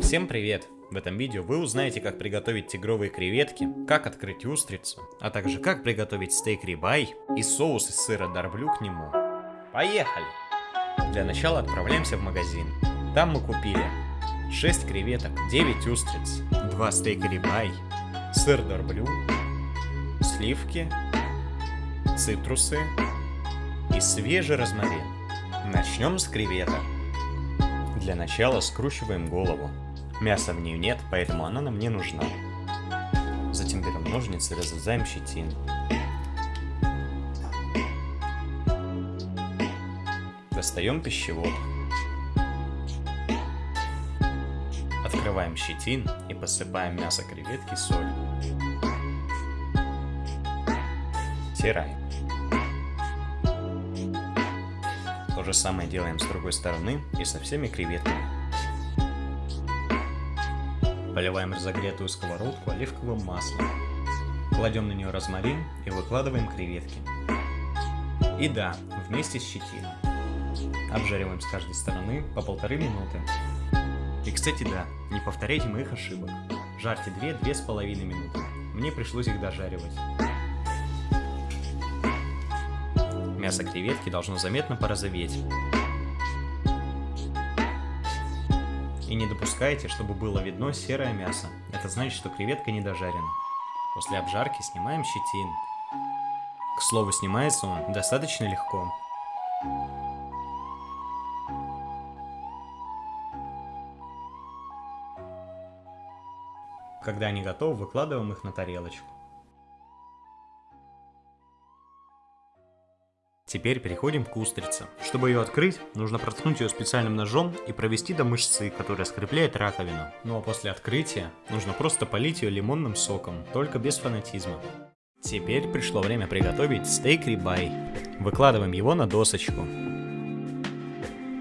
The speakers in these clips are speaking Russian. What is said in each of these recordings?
Всем привет! В этом видео вы узнаете, как приготовить тигровые креветки, как открыть устрицу, а также как приготовить стейк рибай и соус из сыра дарблю к нему. Поехали! Для начала отправляемся в магазин. Там мы купили 6 креветок, 9 устриц, 2 стейка рибай, сыр дарблю, сливки, цитрусы и свежий розмарин. Начнем с креветок. Для начала скручиваем голову. Мяса в нее нет, поэтому она нам не нужна. Затем берем ножницы и разрезаем щетину. Достаем пищевод. Открываем щетин и посыпаем мясо креветки солью. Стираем. То же самое делаем с другой стороны и со всеми креветками. Поливаем разогретую сковородку оливковым маслом. Кладем на нее розмарин и выкладываем креветки. И да, вместе с щетиной. Обжариваем с каждой стороны по полторы минуты. И кстати да, не повторяйте моих ошибок. Жарьте 2-2,5 минуты. Мне пришлось их дожаривать. Мясо креветки должно заметно порозоветь. И не допускайте, чтобы было видно серое мясо. Это значит, что креветка не дожарена. После обжарки снимаем щетин. К слову, снимается он достаточно легко. Когда они готовы, выкладываем их на тарелочку. Теперь переходим к устрице. Чтобы ее открыть, нужно проткнуть ее специальным ножом и провести до мышцы, которая скрепляет раковину. Ну а после открытия нужно просто полить ее лимонным соком, только без фанатизма. Теперь пришло время приготовить стейк рибай. Выкладываем его на досочку.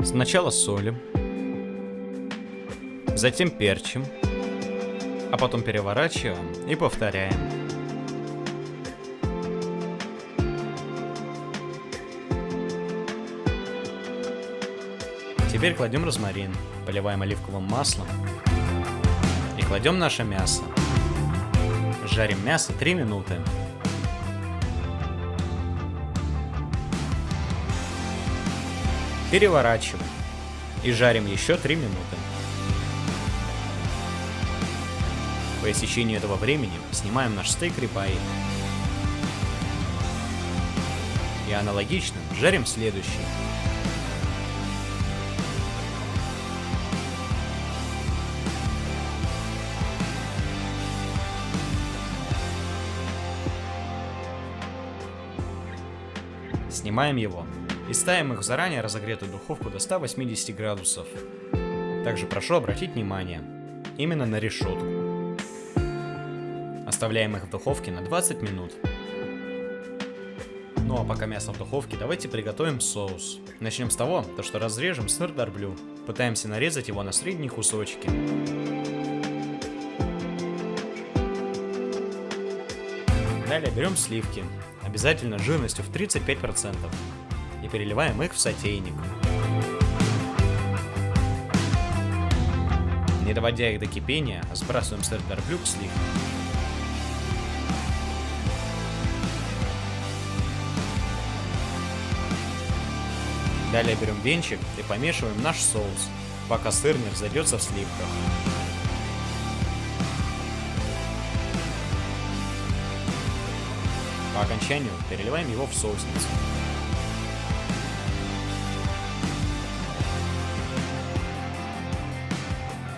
Сначала солим, затем перчим, а потом переворачиваем и повторяем. Теперь кладем розмарин, поливаем оливковым маслом и кладем наше мясо. Жарим мясо 3 минуты. Переворачиваем и жарим еще 3 минуты. По истечении этого времени снимаем наш стейк рибай. И аналогично жарим следующий. Снимаем его и ставим их в заранее разогретую духовку до 180 градусов. Также прошу обратить внимание именно на решетку. Оставляем их в духовке на 20 минут. Ну а пока мясо в духовке, давайте приготовим соус. Начнем с того, то что разрежем сыр дарблю. Пытаемся нарезать его на средние кусочки. Далее берем сливки, обязательно жирностью в 35%, и переливаем их в сотейник. Не доводя их до кипения, сбрасываем сыр дарблю к сливкам. Далее берем венчик и помешиваем наш соус, пока сыр не взойдется в сливках. По окончанию переливаем его в соусницу.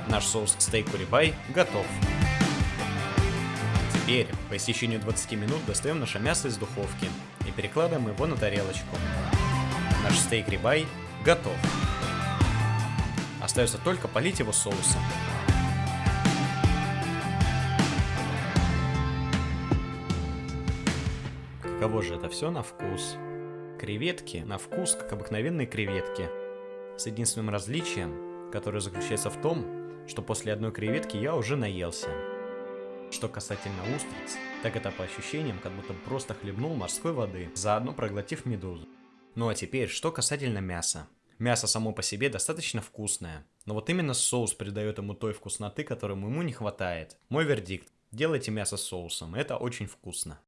Наш соус к стейку рибай готов. Теперь, по истечению 20 минут, достаем наше мясо из духовки и перекладываем его на тарелочку. Наш стейк рибай готов. Остается только полить его соусом. Каково же это все на вкус? Креветки на вкус, как обыкновенные креветки. С единственным различием, которое заключается в том, что после одной креветки я уже наелся. Что касательно устриц, так это по ощущениям, как будто просто хлебнул морской воды, заодно проглотив медузу. Ну а теперь, что касательно мяса. Мясо само по себе достаточно вкусное, Но вот именно соус придает ему той вкусноты, которой ему не хватает. Мой вердикт. Делайте мясо с соусом, это очень вкусно.